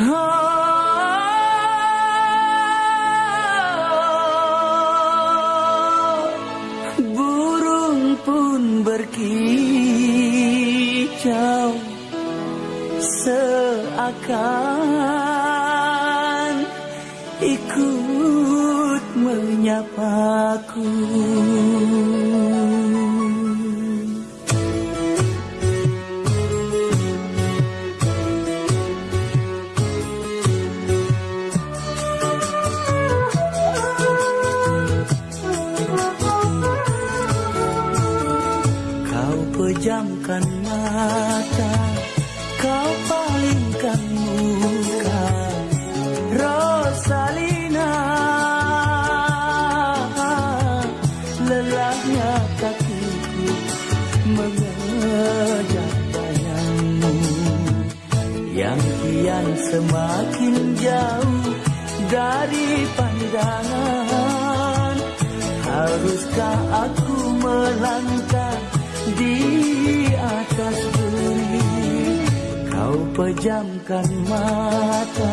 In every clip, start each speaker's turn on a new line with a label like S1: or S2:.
S1: Ah, burung pun berkicau seakan ikut menyapaku. Pejamkan mata Kau palingkan muka. Rosalina Lelahnya kakiku Mengejar bayangmu Yang kian semakin jauh Dari pandangan Haruskah aku melangkah pejamkan mata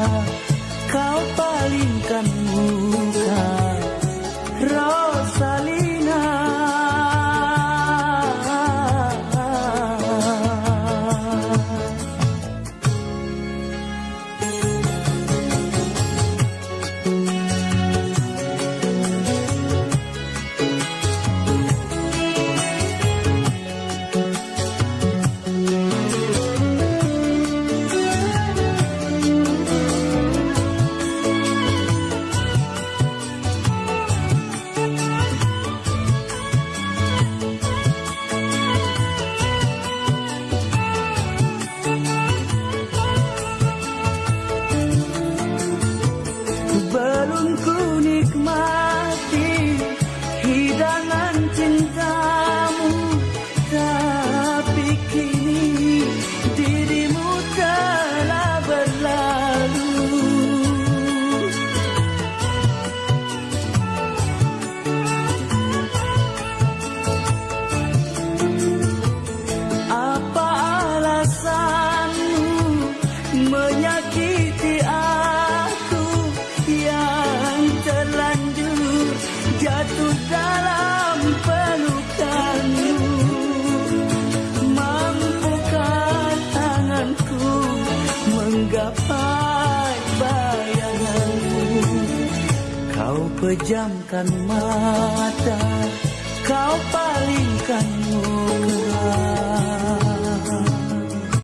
S1: pejamkan mata.